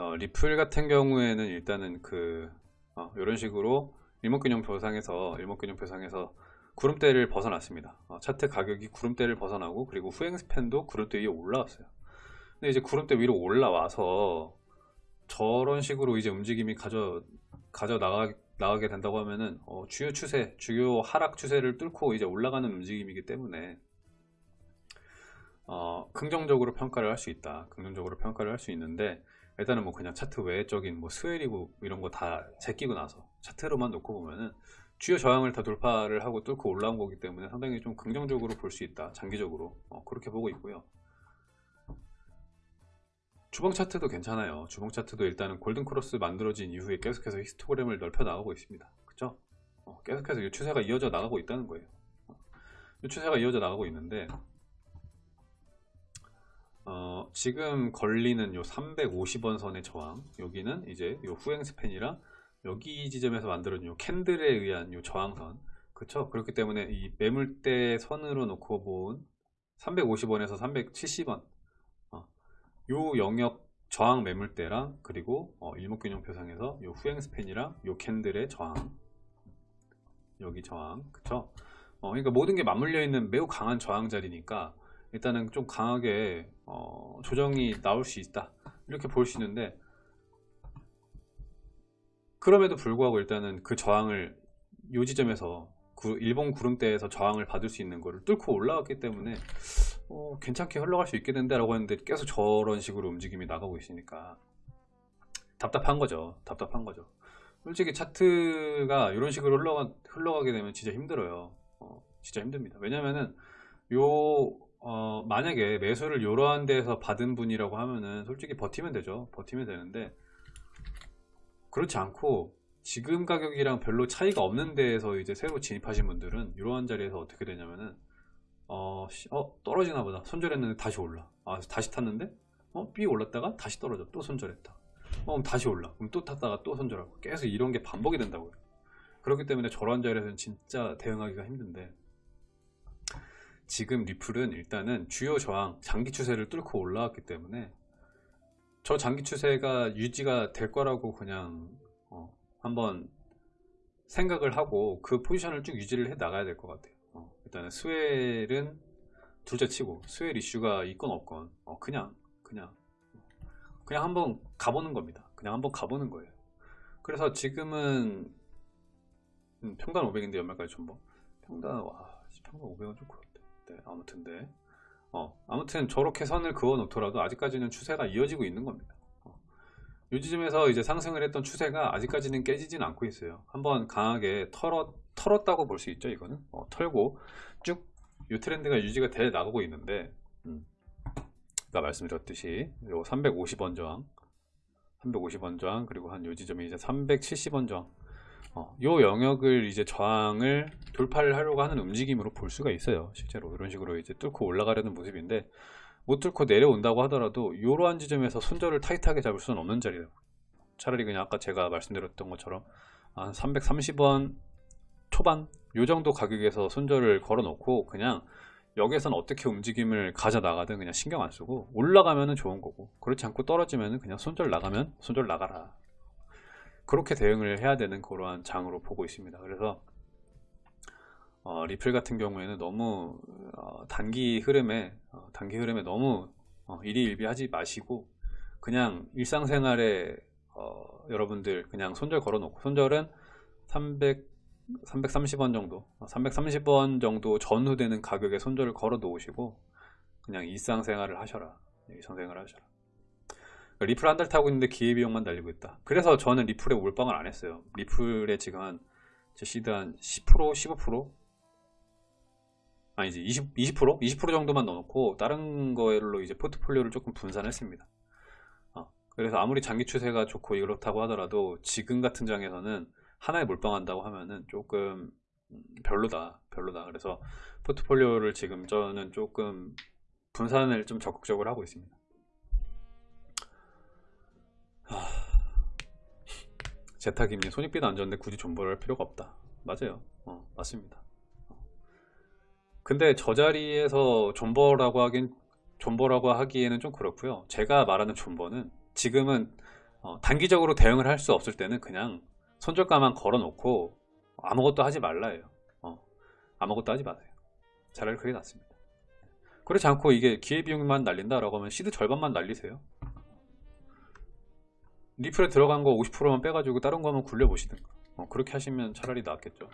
어, 리플 같은 경우에는 일단은 그 어, 이런 식으로 일목균형표상에서 일목균형표상에서 구름대를 벗어났습니다. 어, 차트 가격이 구름대를 벗어나고 그리고 후행 스팬도 구름대 위에 올라왔어요. 근데 이제 구름대 위로 올라와서 저런 식으로 이제 움직임이 가져 가져 나가 나가게 된다고 하면은 어, 주요 추세, 주요 하락 추세를 뚫고 이제 올라가는 움직임이기 때문에 어, 긍정적으로 평가를 할 수 있다. 긍정적으로 평가를 할 수 있는데 일단은 뭐 그냥 차트 외적인 뭐 스웰이고 이런 거 다 제끼고 나서 차트로만 놓고 보면은 주요 저항을 다 돌파를 하고 뚫고 올라온 거기 때문에 상당히 좀 긍정적으로 볼 수 있다. 장기적으로 어, 그렇게 보고 있고요. 주봉 차트도 괜찮아요. 주봉 차트도 일단은 골든 크로스 만들어진 이후에 계속해서 히스토그램을 넓혀 나가고 있습니다. 그쵸? 어, 계속해서 이 추세가 이어져 나가고 있다는 거예요. 어, 이 추세가 이어져 나가고 있는데 어, 지금 걸리는 요 350원 선의 저항 여기는 이제 요 후행 스팬이랑 여기 지점에서 만들어진 요 캔들에 의한 요 저항선. 그쵸? 그렇기 때문에 이 매물대 선으로 놓고 본 350원에서 370원 요 영역 저항 매물대랑 그리고 어, 일목균형표상에서 요 후행 스팬이랑 요 캔들의 저항. 여기 저항. 그쵸? 어, 그러니까 모든 게 맞물려 있는 매우 강한 저항 자리니까 일단은 좀 강하게 어, 조정이 나올 수 있다. 이렇게 볼 수 있는데 그럼에도 불구하고 일단은 그 저항을 요 지점에서 그 일본 구름대에서 저항을 받을 수 있는 거를 뚫고 올라왔기 때문에 어, 괜찮게 흘러갈 수 있게 된다 라고 했는데 계속 저런 식으로 움직임이 나가고 있으니까 답답한 거죠. 답답한 거죠. 솔직히 차트가 이런 식으로 흘러가, 흘러가게 되면 진짜 힘들어요. 어, 진짜 힘듭니다. 왜냐면은 요 어, 만약에 매수를 이러한 데에서 받은 분이라고 하면은 솔직히 버티면 되죠. 버티면 되는데 그렇지 않고 지금 가격이랑 별로 차이가 없는 데에서 이제 새로 진입하신 분들은 이러한 자리에서 어떻게 되냐면은 어, 어 떨어지나 보다. 손절했는데 다시 올라. 아 다시 탔는데? 어 B 올랐다가 다시 떨어져. 또 손절했다. 어 그럼 다시 올라. 그럼 또 탔다가 또 손절하고. 계속 이런 게 반복이 된다고요. 그렇기 때문에 저런 자리에서는 진짜 대응하기가 힘든데 지금 리플은 일단은 주요 저항 장기 추세를 뚫고 올라왔기 때문에 저 장기 추세가 유지가 될 거라고 그냥 어, 한번 생각을 하고 그 포지션을 쭉 유지를 해 나가야 될 것 같아요. 어, 일단은 스웰은 둘째 치고 스웰 이슈가 있건 없건 어, 그냥 그냥 그냥 한번 가보는 겁니다. 그냥 한번 가보는 거예요. 그래서 지금은 음, 평단 500인데 연말까지 전부? 평단 와 평단 500은 좀 그렇대 네, 아무튼 네. 어, 아무튼 저렇게 선을 그어 놓더라도 아직까지는 추세가 이어지고 있는 겁니다 이 지점에서 이제 상승을 했던 추세가 아직까지는 깨지진 않고 있어요 한번 강하게 털었, 털었다고 볼 수 있죠 이거는 어, 털고 쭉 이 트렌드가 유지가 돼 나가고 있는데 음. 아까 말씀드렸듯이 요 350원 저항 350원 저항 그리고 한 요 지점이 이제 370원 저항 어, 요 영역을 이제 저항을 돌파를 하려고 하는 움직임으로 볼 수가 있어요 실제로. 이런 식으로 이제 뚫고 올라가려는 모습인데 못 뚫고 내려온다고 하더라도 이러한 지점에서 손절을 타이트하게 잡을 수는 없는 자리예요. 차라리 그냥 아까 제가 말씀드렸던 것처럼 한 330원 초반 요 정도 가격에서 손절을 걸어 놓고 그냥 여기에선 어떻게 움직임을 가져 나가든 그냥 신경 안 쓰고 올라가면은 좋은 거고 그렇지 않고 떨어지면은 그냥 손절 나가면 손절 나가라 그렇게 대응을 해야 되는 그러한 장으로 보고 있습니다. 그래서 어, 리플 같은 경우에는 너무 어, 단기 흐름에 어, 단기 흐름에 너무 어, 일희일비하지 마시고 그냥 일상생활에 어, 여러분들 그냥 손절 걸어 놓고 손절은 300 330원 정도 330원 정도 전후 되는 가격에 손절을 걸어 놓으시고 그냥 일상생활을 하셔라. 일상생활을 하셔라 리플 한 달 타고 있는데 기회비용만 달리고 있다. 그래서 저는 리플에 몰빵을 안 했어요. 리플에 지금 한 제 시드 한 10% 15% 아니지 20, 20% 20% 정도만 넣어놓고 다른 거로 이제 포트폴리오를 조금 분산했습니다. 어, 그래서 아무리 장기 추세가 좋고 이렇다고 하더라도 지금 같은 장에서는 하나에 몰빵한다고 하면은 조금 별로다 별로다. 그래서 포트폴리오를 지금 저는 조금 분산을 좀 적극적으로 하고 있습니다 제타김님 손익비도 안 좋은데 굳이 존버를 할 필요가 없다. 맞아요. 어, 맞습니다. 근데 저 자리에서 존버라고 하긴 존버라고 하기에는 좀 그렇고요. 제가 말하는 존버는 지금은 어, 단기적으로 대응을 할 수 없을 때는 그냥 손절가만 걸어 놓고 아무것도 하지 말라예요. 어, 아무것도 하지 마세요. 차라리 그게 낫습니다. 그렇지 않고 이게 기회비용만 날린다 라고 하면 시드 절반만 날리세요 리플에 들어간 거 50%만 빼가지고 다른 거 한번 굴려보시든가. 어, 그렇게 하시면 차라리 낫겠죠